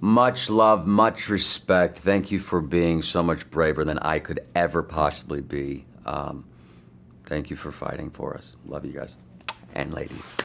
Much love, much respect. Thank you for being so much braver than I could ever possibly be. Um, thank you for fighting for us. Love you guys and ladies.